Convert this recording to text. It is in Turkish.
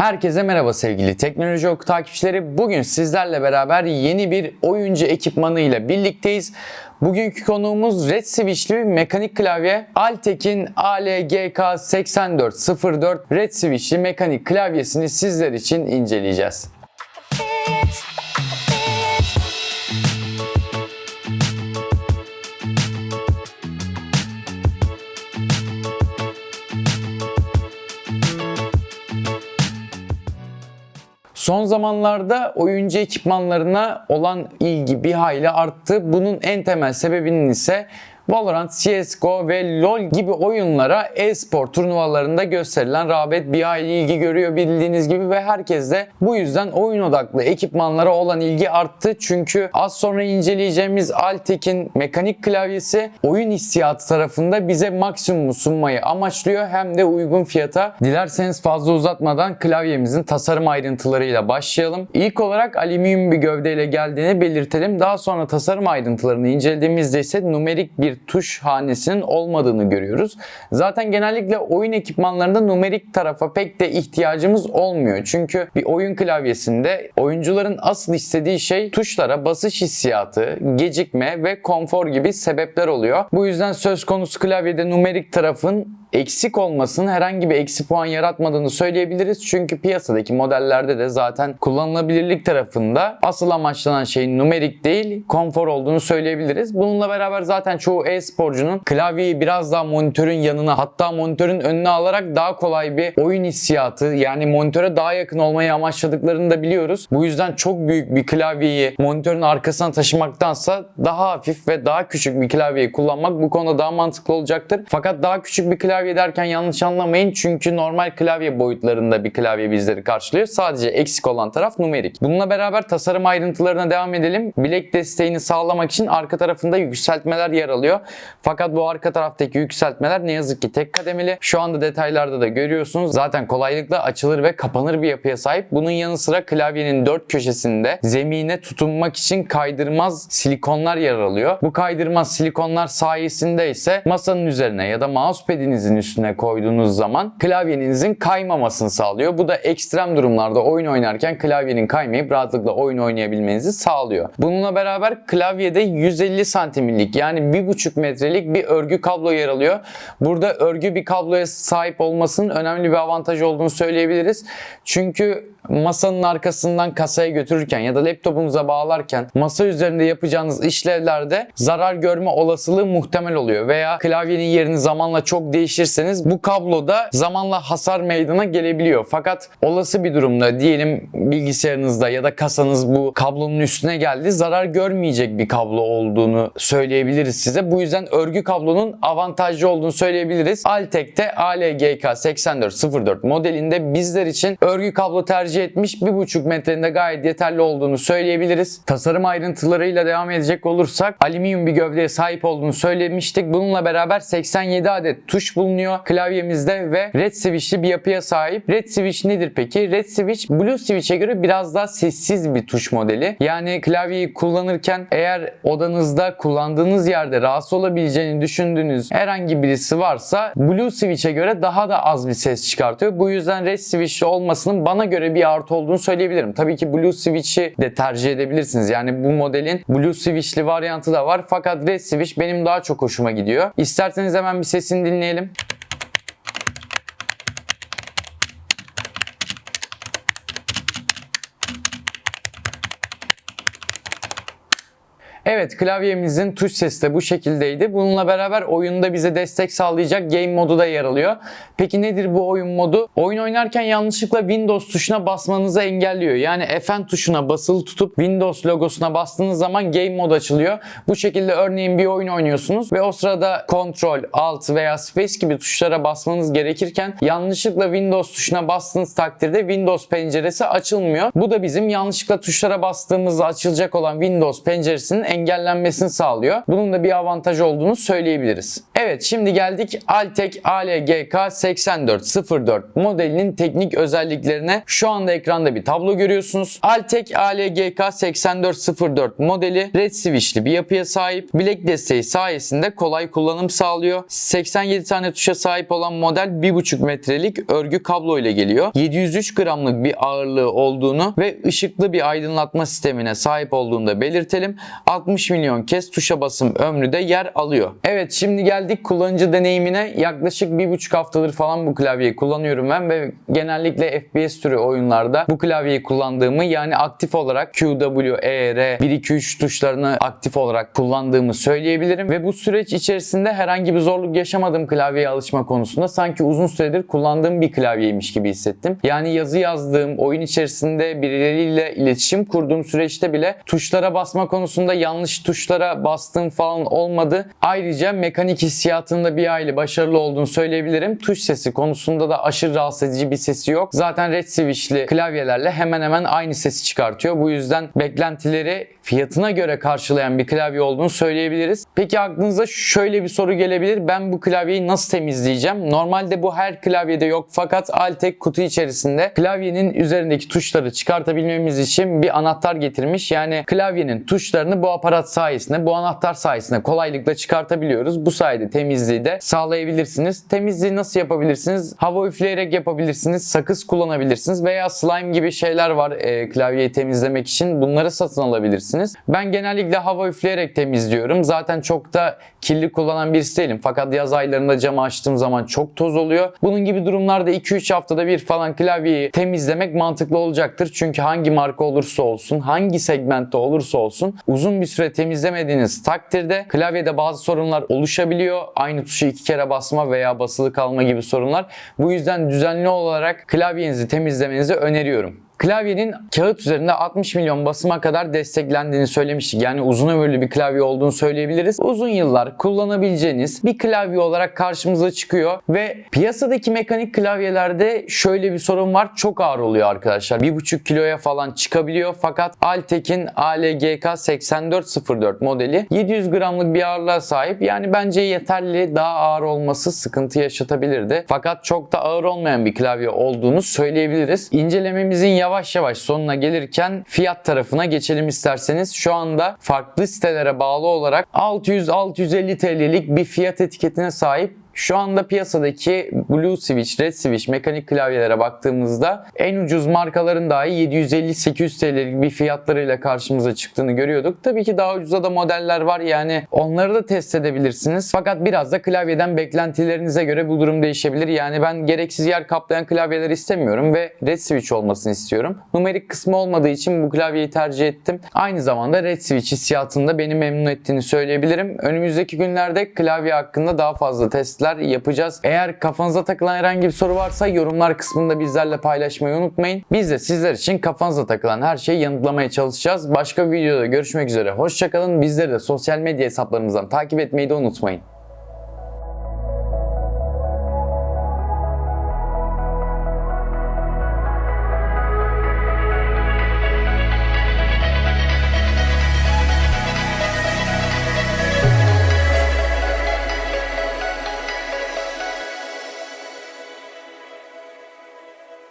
Herkese merhaba sevgili Teknoloji Oku takipçileri. Bugün sizlerle beraber yeni bir oyuncu ekipmanı ile birlikteyiz. Bugünkü konuğumuz Red Switch'li bir mekanik klavye Altek'in ALGK8404 Red Switch'li mekanik klavyesini sizler için inceleyeceğiz. Son zamanlarda oyuncu ekipmanlarına olan ilgi bir hayli arttı. Bunun en temel sebebinin ise Valorant, CSGO ve LoL gibi oyunlara e-spor turnuvalarında gösterilen rağbet bir hayli ilgi görüyor bildiğiniz gibi ve herkes de bu yüzden oyun odaklı ekipmanlara olan ilgi arttı. Çünkü az sonra inceleyeceğimiz Altek'in mekanik klavyesi oyun hissiyatı tarafında bize maksimumu sunmayı amaçlıyor hem de uygun fiyata. Dilerseniz fazla uzatmadan klavyemizin tasarım ayrıntılarıyla başlayalım. İlk olarak alüminyum bir gövdeyle geldiğini belirtelim. Daha sonra tasarım ayrıntılarını incelediğimizde ise numerik bir tuş hanesinin olmadığını görüyoruz. Zaten genellikle oyun ekipmanlarında numerik tarafa pek de ihtiyacımız olmuyor. Çünkü bir oyun klavyesinde oyuncuların asıl istediği şey tuşlara basış hissiyatı, gecikme ve konfor gibi sebepler oluyor. Bu yüzden söz konusu klavyede numerik tarafın eksik olmasının herhangi bir eksi puan yaratmadığını söyleyebiliriz. Çünkü piyasadaki modellerde de zaten kullanılabilirlik tarafında asıl amaçlanan şeyin numerik değil konfor olduğunu söyleyebiliriz. Bununla beraber zaten çoğu e-sporcunun klavyeyi biraz daha monitörün yanına hatta monitörün önüne alarak daha kolay bir oyun hissiyatı yani monitöre daha yakın olmayı amaçladıklarını da biliyoruz. Bu yüzden çok büyük bir klavyeyi monitörün arkasına taşımaktansa daha hafif ve daha küçük bir klavyeyi kullanmak bu konuda daha mantıklı olacaktır. Fakat daha küçük bir klavye derken yanlış anlamayın çünkü normal klavye boyutlarında bir klavye bizleri karşılıyor. Sadece eksik olan taraf numerik. Bununla beraber tasarım ayrıntılarına devam edelim. Bilek desteğini sağlamak için arka tarafında yükseltmeler yer alıyor. Fakat bu arka taraftaki yükseltmeler ne yazık ki tek kademeli. Şu anda detaylarda da görüyorsunuz. Zaten kolaylıkla açılır ve kapanır bir yapıya sahip. Bunun yanı sıra klavyenin dört köşesinde zemine tutunmak için kaydırmaz silikonlar yer alıyor. Bu kaydırmaz silikonlar sayesinde ise masanın üzerine ya da mousepad'inizin üstüne koyduğunuz zaman klavyenizin kaymamasını sağlıyor. Bu da ekstrem durumlarda oyun oynarken klavyenin kaymayıp rahatlıkla oyun oynayabilmenizi sağlıyor. Bununla beraber klavyede 150 santimlik yani 1,5 metrelik bir örgü kablo yer alıyor. Burada örgü bir kabloya sahip olmasının önemli bir avantajı olduğunu söyleyebiliriz. Çünkü masanın arkasından kasaya götürürken ya da laptopunuza bağlarken masa üzerinde yapacağınız işlevlerde zarar görme olasılığı muhtemel oluyor veya klavyenin yerini zamanla çok değişirseniz bu kabloda zamanla hasar meydana gelebiliyor. Fakat olası bir durumda diyelim bilgisayarınızda ya da kasanız bu kablonun üstüne geldi zarar görmeyecek bir kablo olduğunu söyleyebiliriz size. Bu yüzden örgü kablonun avantajlı olduğunu söyleyebiliriz. Altek'te ALGK8404 modelinde bizler için örgü kablo tercih etmiş 1,5 metrenin gayet yeterli olduğunu söyleyebiliriz. Tasarım ayrıntılarıyla devam edecek olursak alüminyum bir gövdeye sahip olduğunu söylemiştik. Bununla beraber 87 adet tuş bulunuyor klavyemizde ve red switch'li bir yapıya sahip. Red switch nedir peki? Red switch blue switch'e göre biraz daha sessiz bir tuş modeli. Yani klavyeyi kullanırken eğer odanızda kullandığınız yerde rahatsız olabileceğini düşündüğünüz herhangi birisi varsa blue switch'e göre daha da az bir ses çıkartıyor. Bu yüzden red switch'li olmasının bana göre bir artı olduğunu söyleyebilirim. Tabii ki blue switch'i de tercih edebilirsiniz. Yani bu modelin blue switch'li varyantı da var. Fakat red switch benim daha çok hoşuma gidiyor. İsterseniz hemen bir sesini dinleyelim. Evet klavyemizin tuş sesi de bu şekildeydi. Bununla beraber oyunda bize destek sağlayacak game modu da yer alıyor. Peki nedir bu oyun modu? Oyun oynarken yanlışlıkla Windows tuşuna basmanızı engelliyor. Yani Fn tuşuna basılı tutup Windows logosuna bastığınız zaman game mod açılıyor. Bu şekilde örneğin bir oyun oynuyorsunuz ve o sırada Ctrl, Alt veya Space gibi tuşlara basmanız gerekirken yanlışlıkla Windows tuşuna bastığınız takdirde Windows penceresi açılmıyor. Bu da bizim yanlışlıkla tuşlara bastığımızda açılacak olan Windows penceresinin engellenmesini sağlıyor. Bunun da bir avantaj olduğunu söyleyebiliriz. Evet şimdi geldik Altek ALGK 8404 modelinin teknik özelliklerine. Şu anda ekranda bir tablo görüyorsunuz. Altek ALGK 8404 modeli red switch'li bir yapıya sahip. Bilek desteği sayesinde kolay kullanım sağlıyor. 87 tane tuşa sahip olan model 1,5 metrelik örgü kablo ile geliyor. 703 gramlık bir ağırlığı olduğunu ve ışıklı bir aydınlatma sistemine sahip olduğunu da belirtelim. 60 milyon kez tuşa basım ömrü de yer alıyor. Evet şimdi geldik kullanıcı deneyimine. Yaklaşık 1,5 haftadır falan bu klavyeyi kullanıyorum ben ve genellikle FPS türü oyunlarda bu klavyeyi kullandığımı yani aktif olarak Q, W, E, R, 1, 2, 3 tuşlarını aktif olarak kullandığımı söyleyebilirim ve bu süreç içerisinde herhangi bir zorluk yaşamadım klavyeye alışma konusunda. Sanki uzun süredir kullandığım bir klavyeymiş gibi hissettim. Yani yazı yazdığım, oyun içerisinde birileriyle iletişim kurduğum süreçte bile tuşlara basma konusunda yanlış tuşlara bastığım falan olmadı. Ayrıca mekanik hissiyatında bir aile başarılı olduğunu söyleyebilirim. Tuş sesi konusunda da aşırı rahatsız edici bir sesi yok. Zaten red switch'li klavyelerle hemen hemen aynı sesi çıkartıyor. Bu yüzden beklentileri fiyatına göre karşılayan bir klavye olduğunu söyleyebiliriz. Peki aklınıza şöyle bir soru gelebilir. Ben bu klavyeyi nasıl temizleyeceğim? Normalde bu her klavyede yok fakat Altek kutu içerisinde klavyenin üzerindeki tuşları çıkartabilmemiz için bir anahtar getirmiş. Yani klavyenin tuşlarını bu aparat sayesinde, bu anahtar sayesinde kolaylıkla çıkartabiliyoruz. Bu sayede temizliği de sağlayabilirsiniz. Temizliği nasıl yapabilirsiniz? Hava üfleyerek yapabilirsiniz, sakız kullanabilirsiniz veya slime gibi şeyler var e, klavyeyi temizlemek için. Bunları satın alabilirsiniz. Ben genellikle hava üfleyerek temizliyorum. Zaten çok da kirli kullanan birisi değilim. Fakat yaz aylarında camı açtığım zaman çok toz oluyor. Bunun gibi durumlarda 2-3 haftada bir falan klavyeyi temizlemek mantıklı olacaktır. Çünkü hangi marka olursa olsun, hangi segmentte olursa olsun uzun bir süre temizlemediğiniz takdirde klavyede bazı sorunlar oluşabiliyor. Aynı tuşu iki kere basma veya basılı kalma gibi sorunlar. Bu yüzden düzenli olarak klavyenizi temizlemenizi öneriyorum. Klavyenin kağıt üzerinde 60 milyon basıma kadar desteklendiğini söylemiştik. Yani uzun ömürlü bir klavye olduğunu söyleyebiliriz. Uzun yıllar kullanabileceğiniz bir klavye olarak karşımıza çıkıyor ve piyasadaki mekanik klavyelerde şöyle bir sorun var. Çok ağır oluyor arkadaşlar. 1,5 kiloya falan çıkabiliyor. Fakat Altek'in ALGK 8404 modeli 700 gramlık bir ağırlığa sahip. Yani bence yeterli. Daha ağır olması sıkıntı yaşatabilirdi. Fakat çok da ağır olmayan bir klavye olduğunu söyleyebiliriz. İncelememizin yavaş yavaş sonuna gelirken fiyat tarafına geçelim isterseniz. Şu anda farklı sitelere bağlı olarak 600-650 TL'lik bir fiyat etiketine sahip şu anda piyasadaki Blue Switch, Red Switch mekanik klavyelere baktığımızda en ucuz markaların dahi 750-800 TL'lik bir fiyatlarıyla karşımıza çıktığını görüyorduk. Tabii ki daha ucuza da modeller var yani onları da test edebilirsiniz. Fakat biraz da klavyeden beklentilerinize göre bu durum değişebilir. Yani ben gereksiz yer kaplayan klavyeler istemiyorum ve Red Switch olmasını istiyorum. Numerik kısmı olmadığı için bu klavyeyi tercih ettim. Aynı zamanda Red Switch hissiyatında beni memnun ettiğini söyleyebilirim. Önümüzdeki günlerde klavye hakkında daha fazla testler yapacağız. Eğer kafanıza takılan herhangi bir soru varsa yorumlar kısmında bizlerle paylaşmayı unutmayın. Biz de sizler için kafanıza takılan her şeyi yanıtlamaya çalışacağız. Başka bir videoda görüşmek üzere. Hoşçakalın. Bizleri de sosyal medya hesaplarımızdan takip etmeyi de unutmayın.